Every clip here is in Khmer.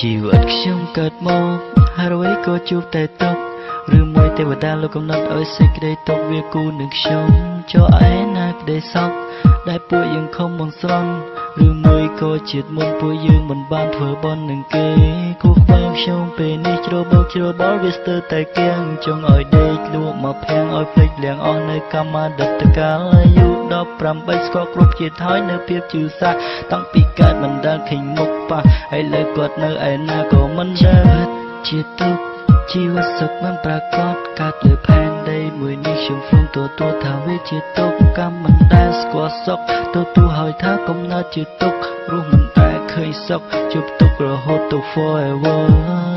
ជីវិតខ្ញុំកើតមកហើយអ្វីក៏ជួបតែទុកឬមួយទេវតាលោកកំណត់ឲ្យសេចក្តីទុកវាគូនឹងខ្ញុំចូលឯណាក្តីសោកដែលពួកយើងខំបងស្រន់ឬមួយក៏ជាតិមុនពួកយើងមិនបានធ្វើបន់នឹងគេគូក្បែរខ្ញុំពេលនេះជ្របោកជ្របល់វាស្ទើរតែគៀងចង់ឲ្យដេកលក់មកភាំងឲ្យភ្លេចលៀងអស់នៅកម្មាដិតកាលអាយុ 18ស្គាល់គ្រប់ជាតិហើយនៅភាពជឿសាស់តាំងពីកើតមិនដែលឃើញមុខប៉ះឥឡូវគាត់នៅឯណាក៏មិនដឹងជាទុកជីវិតសុខមិនប្រកបកើតលើផែនដីមួយនេះខ្ញុំព្រមទទួលថាវាជាទុកកម្មមិនដែលស្គាល់សុខទទួលហើយថាកំណត់ជាទុករស់មិនដែលឃើញសុខជប់ទុករហូតទៅ forever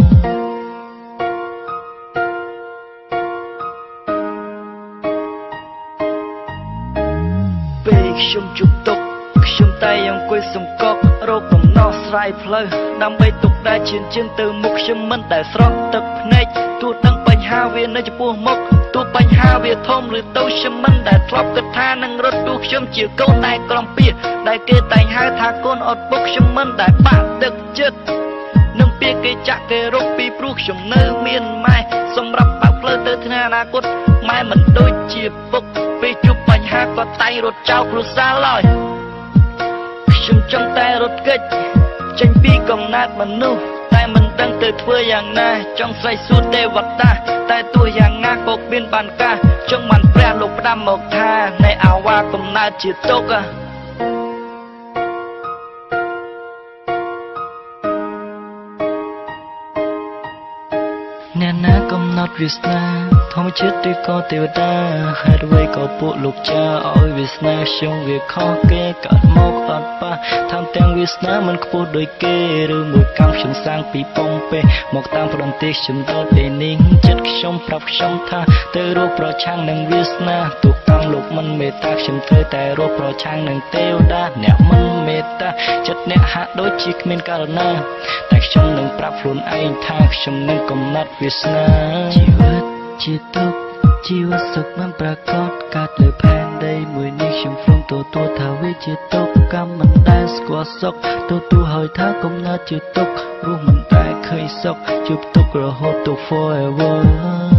ខ្ញុំជប់ទុកខ្ញុំតែអង្គុយសង្កត់រោគកំណោះស្រាយផ្លូវដើម្បីទុកដែលឈានជើងទៅមុខខ្ញុំមិនដែលស្រក់ទឹកភ្នែកទោះដឹងបញ្ហាវានៅចំពោះមុខទោះបញ្ហាវាធំឬតូចខ្ញុំមិនដែលធ្លាប់គិតថានឹងរត់ទោះខ្ញុំជាកូនតែក្រំពៀដែលគេតែងហៅថាកូនអត់ពុកខ្ញុំមិនដែលបាក់ទឹកចិត្តនឹងពាក្យគេចាក់គេរកពីព្រោះខ្ញុំនៅមានម៉ែសម្រាប់ បើកផ្លូវទៅថ្ងៃអនាគតម៉ែមិនដូចជាពុកពេលជួបបញ្ហាក៏តែងរត់ចោលគ្រួសារឡើយខ្ញុំចង់តែរត់គេចចេញពីកំណត់មនុស្សតែមិនដឹងទៅធ្វើយ៉ាងណាចង់ស្រែកសួរទេវតាតែទោះយ៉ាងណាក៏មានបានការចង់បានព្រះលោកផ្ដាំមកថានៃអាវ៉ាកំណើតជាទុក អ្នកណាកំណត់វាសនាធម្មជាតិឬក៏ទេវតាហេតុអ្វីក៏ពួកលោកចាឲ្យវាសនាខ្ញុំវាខុសគេកាត់មកអត់ប៉ះថែមទាំងវាសនាមិនខ្ពស់ដូចគេឬមួយកម្មខ្ញុំសាងពីប៉ុងពេមកតាមប្រន្ទេសខ្ញុំដល់ពេលនេះចិត្តខ្ញុំប្រាប់ខ្ញុំថាទៅរកប្រឆាំងនឹងវាសនាទុកកម្មលោកមិនមេត្តាខ្ញុំធ្វើតែរកប្រឆាំងនឹងទេវតាអ្នកមិនមេត្តា ចិត្តអ្នកហាក់ដូចជាគ្មានករណាតែខ្ញុំនឹងប្រាប់ខ្លួនឯងថាខ្ញុំនឹងកំណត់វាសនាជីវិតជាទុកជីវិតសុខមិនប្រកបកើតលើផែនដីមួយនេះខ្ញុំព្រមទទួលថាវាជាទុកកម្មមិនដែលស្គាល់សុខទទួលហើយថាកំណត់ជាទុករស់មិនដែលឃើញសុខជួបទុករហូតទៅ forever